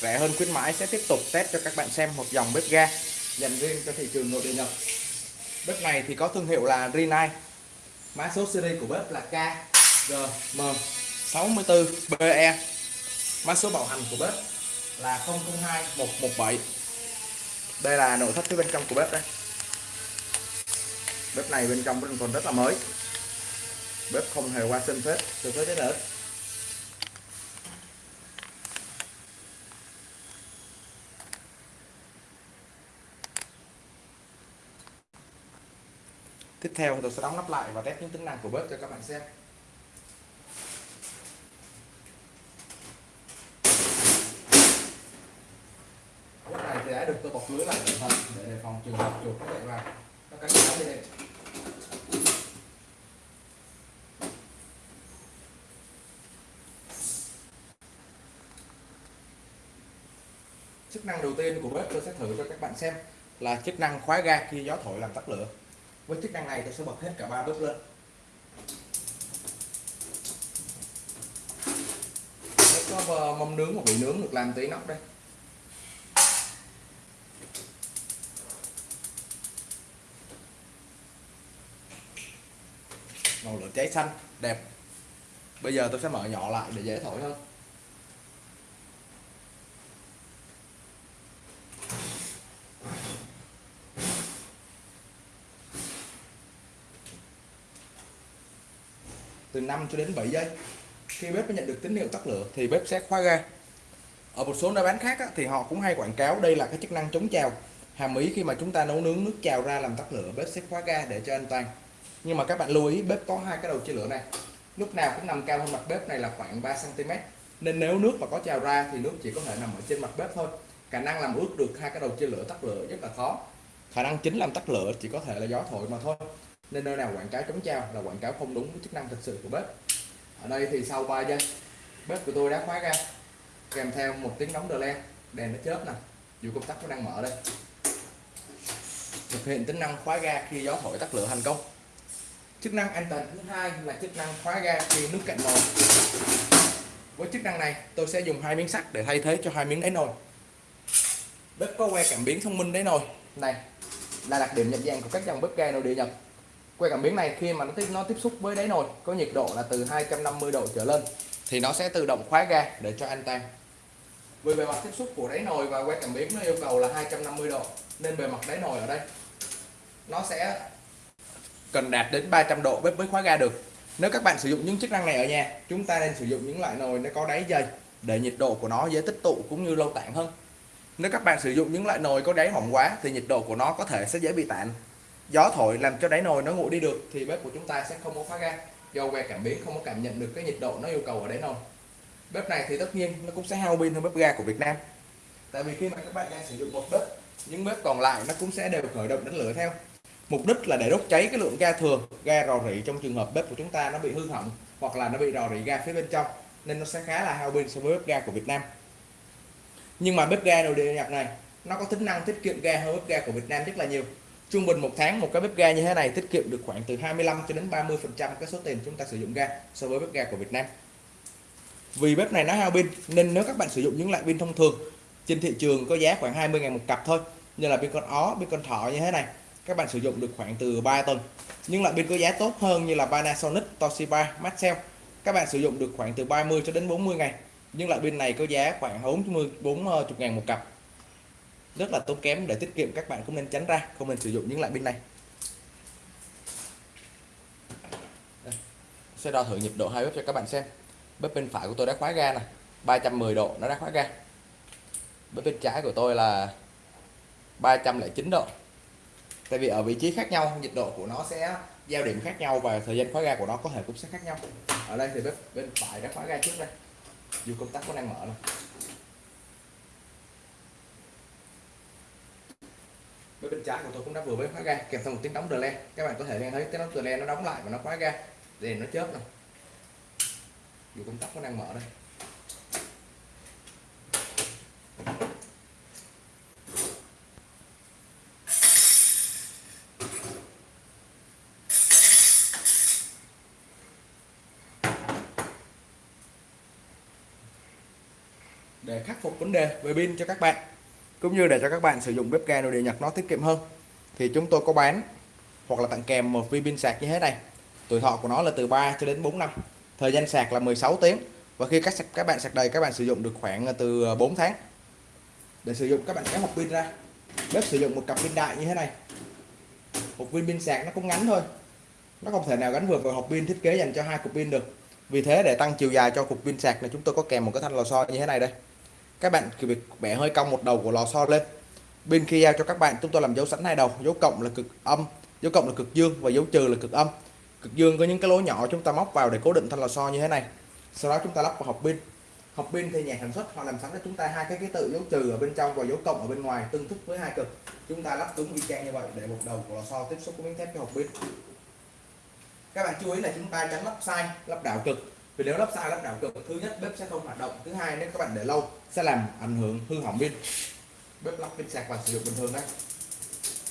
rẻ hơn khuyến mãi, sẽ tiếp tục test cho các bạn xem một dòng bếp ga. Dành riêng cho thị trường nội địa Nhật. Bếp này thì có thương hiệu là Rinnai. Mã số series của bếp là KGM64BE mã số bảo hành của bếp là 002117 đây là nội thất phía bên trong của bếp đây. Bếp này bên trong vẫn còn rất là mới. Bếp không hề qua sinh phết từ phết đến nữa tiếp theo tôi sẽ đóng nắp lại và test những tính năng của bếp cho các bạn xem. Bếp này thì đã được tôi bọc lưới lại cẩn thận để đề phòng trường hợp chuột có chạy vào. Nó cắn phá dây điện chức năng đầu tiên của bếp tôi sẽ thử cho các bạn xem là chức năng khóa ga khi gió thổi làm tắt lửa với chức năng này tôi sẽ bật hết cả ba bếp lên. Đây có mâm nướng hoặc bị nướng được làm tí nóc đây. Màu lửa cháy xanh, đẹp. Bây giờ tôi sẽ mở nhỏ lại để dễ thổi hơn. Từ 5 cho đến 7 giây. Khi bếp nhận được tín hiệu tắt lửa thì bếp sẽ khóa ga. Ở một số nơi bán khác á, thì họ cũng hay quảng cáo đây là cái chức năng chống trào. Hàm ý khi mà chúng ta nấu nướng nước trào ra làm tắt lửa bếp sẽ khóa ga để cho an toàn. Nhưng mà các bạn lưu ý bếp có hai cái đầu chia lửa này. Lúc nào cũng nằm cao hơn mặt bếp này là khoảng 3 cm nên nếu nước mà có trào ra thì nước chỉ có thể nằm ở trên mặt bếp thôi. Khả năng làm ướt được hai cái đầu chia lửa tắt lửa rất là khó. Khả năng chính làm tắt lửa chỉ có thể là gió thổi mà thôi nên nơi nào quảng cáo chống trao là quảng cáo không đúng với chức năng thực sự của bếp. Ở đây thì sau 3 giây, bếp của tôi đã khóa ra kèm theo một tiếng đóng đờ len đèn nó chớp nè, dù công tắc nó đang mở đây. Thực hiện tính năng khóa ga khi gió thổi tắt lửa thành công. Chức năng an toàn thứ hai là chức năng khóa ga khi nước cạn nồi. Với chức năng này, tôi sẽ dùng hai miếng sắt để thay thế cho hai miếng đáy nồi. Bếp có que cảm biến thông minh đáy nồi. Này, là đặc điểm nhận dạng của các dòng bếp ga nội địa Nhật que cảm biến này khi mà nó tiếp nó tiếp xúc với đáy nồi, có nhiệt độ là từ 250 độ trở lên, thì nó sẽ tự động khóa ga để cho an toàn. Vì bề mặt tiếp xúc của đáy nồi và que cảm biến nó yêu cầu là 250 độ, nên bề mặt đáy nồi ở đây, nó sẽ cần đạt đến 300 độ bếp mới khóa ga được. Nếu các bạn sử dụng những chức năng này ở nhà, chúng ta nên sử dụng những loại nồi nó có đáy dày để nhiệt độ của nó dễ tích tụ cũng như lâu tản hơn. Nếu các bạn sử dụng những loại nồi có đáy mỏng quá, thì nhiệt độ của nó có thể sẽ dễ bị tản gió thổi làm cho đáy nồi nó nguội đi được thì bếp của chúng ta sẽ không có phá ga do que cảm biến không có cảm nhận được cái nhiệt độ nó yêu cầu ở đáy nồi. Bếp này thì tất nhiên nó cũng sẽ hao pin hơn bếp ga của Việt Nam. Tại vì khi mà các bạn đang sử dụng một bếp, những bếp còn lại nó cũng sẽ đều khởi động đánh lửa theo. Mục đích là để đốt cháy cái lượng ga thường ga rò rỉ trong trường hợp bếp của chúng ta nó bị hư hỏng hoặc là nó bị rò rỉ ga phía bên trong, nên nó sẽ khá là hao pin so với bếp ga của Việt Nam. Nhưng mà bếp ga nội địa Nhật này, nó có tính năng tiết kiệm ga hơn bếp ga của Việt Nam rất là nhiều trung bình một tháng một cái bếp ga như thế này tiết kiệm được khoảng từ 25 cho đến 30 phần trăm cái số tiền chúng ta sử dụng ga so với bếp ga của Việt Nam. Vì bếp này nó hao pin, nên nếu các bạn sử dụng những loại pin thông thường, trên thị trường có giá khoảng 20 ngàn một cặp thôi, như là pin con ó, pin con thỏ như thế này, các bạn sử dụng được khoảng từ 3 tuần. Nhưng loại pin có giá tốt hơn như là Panasonic, Toshiba, Maxell, các bạn sử dụng được khoảng từ 30 cho đến 40 ngày. Nhưng loại pin này có giá khoảng 40 40 ngàn một cặp rất là tốn kém để tiết kiệm, các bạn cũng nên tránh ra, không nên sử dụng những loại pin này. Đây. sẽ đo thử nhiệt độ hai bếp cho các bạn xem. Bếp bên phải của tôi đã khóa ga này 310 độ nó đã khóa ga. Bếp bên trái của tôi là 309 độ. Tại vì ở vị trí khác nhau nhiệt độ của nó sẽ giao điểm khác nhau và thời gian khóa ga của nó có thể cũng sẽ khác nhau. Ở đây thì bếp bên phải đã khóa ga trước đây. Dù công tắc có đang mở này với bên trái của tôi cũng đã vừa mới khóa ga, kèm theo một tiếng đóng đờ len các bạn có thể nghe thấy tiếng đóng đờ len nó đóng lại và nó khóa ga. Đèn nó chớp này dù công tắc nó đang mở đây. Để khắc phục vấn đề về pin cho các bạn cũng như để cho các bạn sử dụng bếp ga nội địa Nhật nó tiết kiệm hơn. Thì chúng tôi có bán hoặc là tặng kèm một viên pin sạc như thế này. Tuổi thọ của nó là từ 3 cho đến 4 năm. Thời gian sạc là 16 tiếng. Và khi các các bạn sạc đầy, các bạn sử dụng được khoảng ờ, từ ờ, 4 tháng. Để sử dụng, các bạn kéo hộp pin ra. Bếp sử dụng một cặp pin đại như thế này. Một viên pin sạc nó cũng ngắn thôi. Nó không thể nào gắn vừa vào hộp pin thiết kế dành cho hai cục pin được. Vì thế để tăng chiều dài cho cục pin sạc này, chúng tôi có kèm một cái thanh lò xo như thế này đây các bạn cứ việc bẻ hơi cong một đầu của lò xo lên. Bên khi giao cho các bạn, chúng tôi làm dấu sẵn hai đầu, dấu cộng là cực âm, dấu cộng là cực dương và dấu trừ là cực âm. Cực dương có những cái lỗ nhỏ chúng ta móc vào để cố định thanh lò xo như thế này. Sau đó chúng ta lắp vào hộp pin. Hộp pin thì nhà sản xuất họ làm sẵn cho chúng ta hai cái ký tự dấu trừ ở bên trong và dấu cộng ở bên ngoài tương thích với hai cực. Chúng ta lắp cứng y chang như vậy để một đầu của lò xo tiếp xúc với miếng thép cho hộp pin. Các bạn chú ý là chúng ta tránh lắp sai, lắp đảo cực vì nếu lắp sai lắp đảo cực thứ nhất bếp sẽ không hoạt động thứ hai nếu các bạn để lâu sẽ làm ảnh hưởng hư hỏng pin. Bếp lắp pin sạc và sử dụng bình thường đấy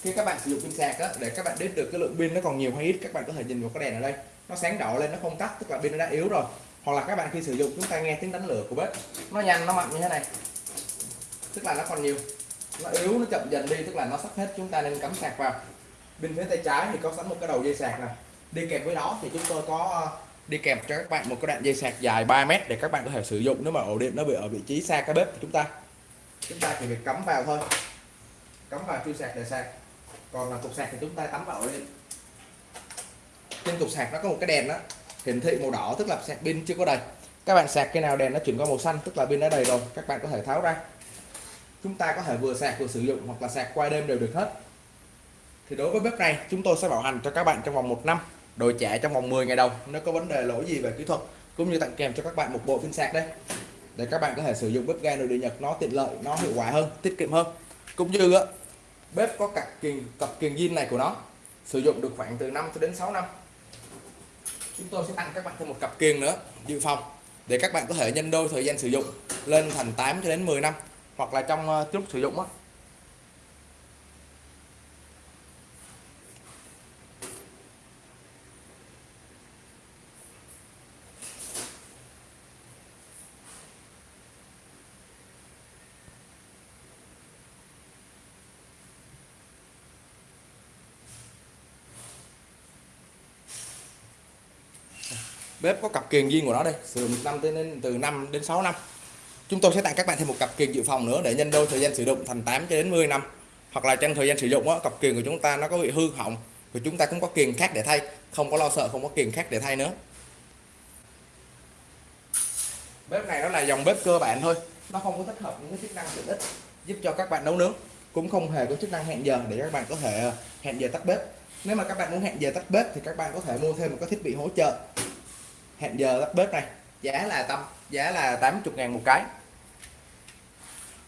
khi các bạn sử dụng pin sạc á, để các bạn biết được cái lượng pin nó còn nhiều hay ít các bạn có thể nhìn vào cái đèn ở đây. Nó sáng đỏ lên nó không tắt tức là pin nó đã yếu rồi. Hoặc là các bạn khi sử dụng chúng ta nghe tiếng đánh lửa của bếp. Nó nhanh nó mạnh như thế này. Tức là nó còn nhiều. Nó yếu nó chậm dần đi tức là nó sắp hết chúng ta nên cắm sạc vào. Bên phía tay trái thì có sẵn một cái đầu dây sạc này đi kèm với đó thì chúng tôi có đi kèm cho các bạn một cái đoạn dây sạc dài 3 mét để các bạn có thể sử dụng. Nếu mà ổ điện nó bị ở vị trí xa cái bếp của chúng ta. Chúng ta chỉ việc cắm vào thôi. Cắm vào chui sạc để sạc. Còn là cục sạc thì chúng ta tắm vào điện. Trên cục sạc nó có một cái đèn đó hiển thị màu đỏ, tức là sạc pin chưa có đầy. Các bạn sạc cái nào đèn nó chuyển qua màu xanh, tức là pin đã đầy rồi. Các bạn có thể tháo ra. Chúng ta có thể vừa sạc vừa sử dụng hoặc là sạc qua đêm đều được hết. Thì đối với bếp này, chúng tôi sẽ bảo hành cho các bạn trong vòng một năm đổi trả trong vòng 10 ngày đầu nếu có vấn đề lỗi gì về kỹ thuật? Cũng như tặng kèm cho các bạn một bộ pin sạc đây. Để các bạn có thể sử dụng bếp ga nội địa Nhật nó tiện lợi nó hiệu quả hơn tiết kiệm hơn. Cũng như á, bếp có cặp kiềng cặp kiềng zin này của nó sử dụng được khoảng từ 5 cho đến 6 năm. Chúng tôi sẽ tặng các bạn thêm một cặp kiềng nữa dự phòng để các bạn có thể nhân đôi thời gian sử dụng lên thành 8 cho đến 10 năm hoặc là trong uh, lúc sử dụng á. Bếp có cặp kiềng riêng của nó đây sử dụng năm đến từ 5 đến 6 năm. Chúng tôi sẽ tặng các bạn thêm một cặp kiềng dự phòng nữa để nhân đôi thời gian sử dụng thành 8 cho đến 10 năm. Hoặc là trong thời gian sử dụng á, cặp kiềng của chúng ta nó có bị hư hỏng thì chúng ta cũng có kiềng khác để thay. Không có lo sợ không có kiềng khác để thay nữa. Bếp này nó là dòng bếp cơ bản thôi. Nó không có tích hợp những cái chức năng tiện ích giúp cho các bạn nấu nướng. Cũng không hề có chức năng hẹn giờ để các bạn có thể hẹn giờ tắt bếp. Nếu mà các bạn muốn hẹn giờ tắt bếp thì các bạn có thể mua thêm một cái thiết bị hỗ trợ hẹn giờ tắt bếp này. Giá là tâm, giá là 80 ngàn một cái.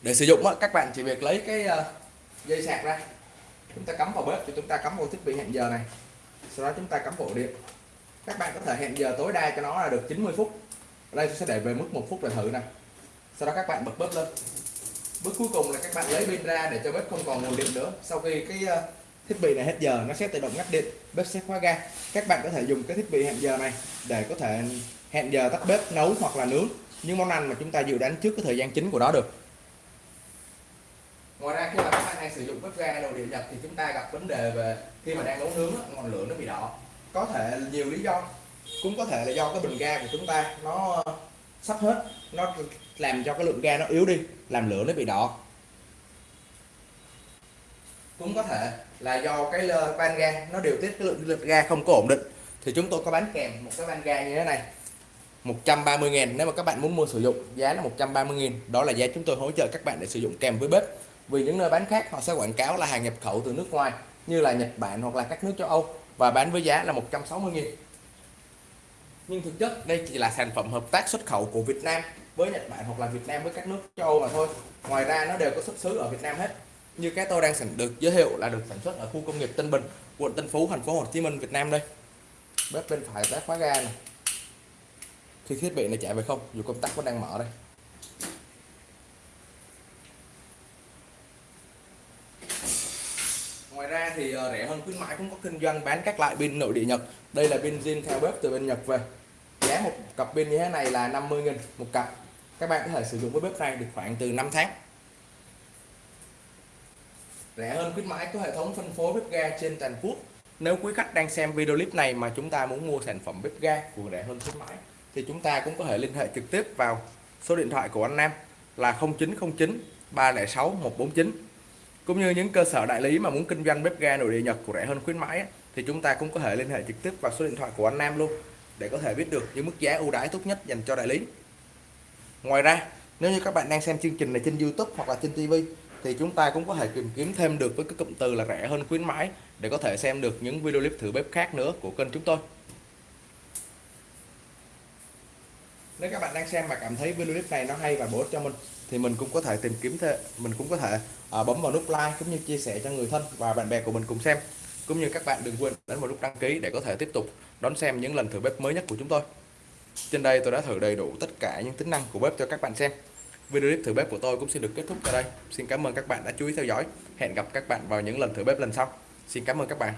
Để sử dụng các bạn chỉ việc lấy cái ờ, dây sạc ra. Chúng ta cắm vào bếp thì chúng ta cắm vào thiết bị hẹn giờ này. Sau đó chúng ta cắm ổ điện. Các bạn có thể hẹn giờ tối đa cho nó là được 90 phút. Ở đây tôi sẽ để về mức một phút để thử này sau đó các bạn bật bếp lên. Bước cuối cùng là các bạn lấy pin ra để cho bếp không còn nguồn điện nữa. Sau khi cái ờ, thiết bị này hết giờ, nó sẽ tự động ngắt điện, bếp sẽ khóa ga. Các bạn có thể dùng cái thiết bị hẹn giờ này để có thể hẹn giờ tắt bếp, nấu hoặc là nướng những món ăn mà chúng ta dự đoán trước cái thời gian chính của nó được. Ngoài ra, khi mà các bạn đang sử dụng bếp ga đồ điện nhật thì chúng ta gặp vấn đề về khi mà đang nấu nướng ngọn lửa nó bị đỏ. Có thể nhiều lý do, cũng có thể là do cái bình ga của chúng ta nó sắp hết, nó làm cho cái lượng ga nó yếu đi, làm lửa nó bị đỏ. Cũng có thể là do cái van ga, nó điều tiết cái lượng lực ga không có ổn định. Thì chúng tôi có bán kèm một cái van ga như thế này 130 ngàn nếu mà các bạn muốn mua sử dụng, giá là 130 000 đó là giá chúng tôi hỗ trợ các bạn để sử dụng kèm với bếp. Vì những nơi bán khác, họ sẽ quảng cáo là hàng nhập khẩu từ nước ngoài, như là Nhật Bản hoặc là các nước châu Âu, và bán với giá là 160 000 nhưng thực chất, đây chỉ là sản phẩm hợp tác xuất khẩu của Việt Nam với Nhật Bản hoặc là Việt Nam với các nước châu Âu mà thôi. Ngoài ra, nó đều có xuất xứ ở Việt Nam hết như cái tôi đang sản được giới thiệu là được sản xuất ở khu công nghiệp Tân Bình, quận Tân Phú, thành phố Hồ Chí Minh, Việt Nam đây. Bếp bên phải bếp khóa ga này. Khi thiết bị này chạy về không, dù công tắc vẫn đang mở đây. Ngoài ra thì ờ, rẻ hơn khuyến mãi, cũng có kinh doanh bán các loại pin nội địa Nhật. Đây là pin zin theo bếp từ bên Nhật về. Giá một cặp pin như thế này là 50.000 một cặp. Các bạn có thể sử dụng với bếp này được khoảng từ 5 tháng rẻ hơn khuyến mãi của hệ thống phân phối bếp ga trên toàn quốc. Nếu quý khách đang xem video clip này mà chúng ta muốn mua sản phẩm bếp ga của rẻ hơn khuyến mãi, thì chúng ta cũng có thể liên hệ trực tiếp vào số điện thoại của anh Nam là 0909 306 149 cũng như những cơ sở đại lý mà muốn kinh doanh bếp ga nội địa Nhật của rẻ hơn khuyến mãi thì chúng ta cũng có thể liên hệ trực tiếp vào số điện thoại của anh Nam luôn để có thể biết được những mức giá ưu đãi tốt nhất dành cho đại lý. Ngoài ra, nếu như các bạn đang xem chương trình này trên YouTube hoặc là trên TV thì chúng ta cũng có thể tìm kiếm thêm được với cái cụm từ là rẻ hơn khuyến mãi để có thể xem được những video clip thử bếp khác nữa của kênh chúng tôi. Nếu các bạn đang xem mà cảm thấy video clip này nó hay và bổ ích cho mình thì mình cũng có thể tìm kiếm thêm mình cũng có thể à, bấm vào nút like cũng như chia sẻ cho người thân và bạn bè của mình cùng xem. Cũng như các bạn đừng quên ấn vào nút đăng ký để có thể tiếp tục đón xem những lần thử bếp mới nhất của chúng tôi. Trên đây tôi đã thử đầy đủ tất cả những tính năng của bếp cho các bạn xem video clip thử bếp của tôi cũng xin được kết thúc tại đây. Xin cảm ơn các bạn đã chú ý theo dõi. Hẹn gặp các bạn vào những lần thử bếp lần sau. Xin cảm ơn các bạn.